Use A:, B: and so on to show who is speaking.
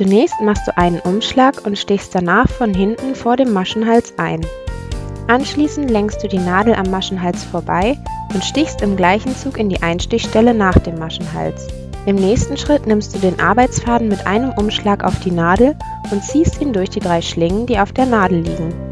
A: Zunächst machst du einen Umschlag und stichst danach von hinten vor dem Maschenhals ein. Anschließend lenkst du die Nadel am Maschenhals vorbei und stichst im gleichen Zug in die Einstichstelle nach dem Maschenhals. Im nächsten Schritt nimmst du den Arbeitsfaden mit einem Umschlag auf die Nadel und ziehst ihn durch die drei Schlingen, die auf der Nadel liegen.